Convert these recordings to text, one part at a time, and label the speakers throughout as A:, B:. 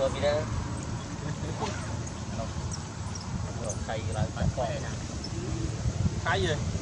A: vừa đi ra không được xây lại phải coi
B: cái gì?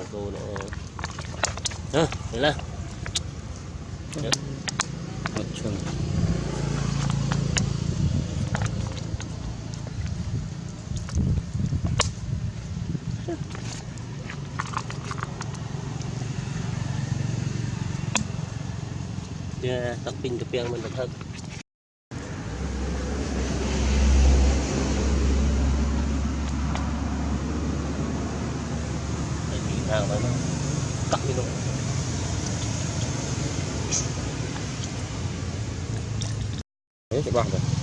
A: con cô nữa à,
C: một chuồng
A: Yeah, tập pin tập piang mình tập hơn Cho.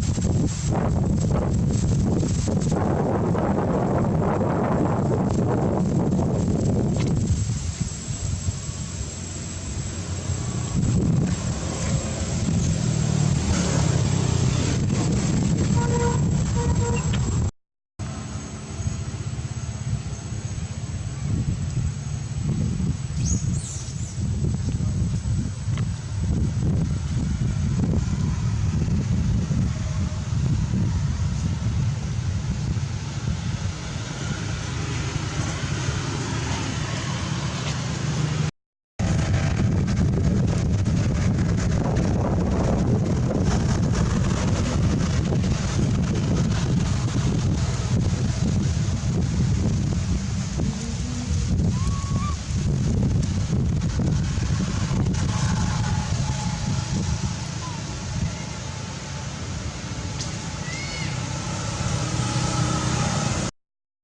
A: Thank you.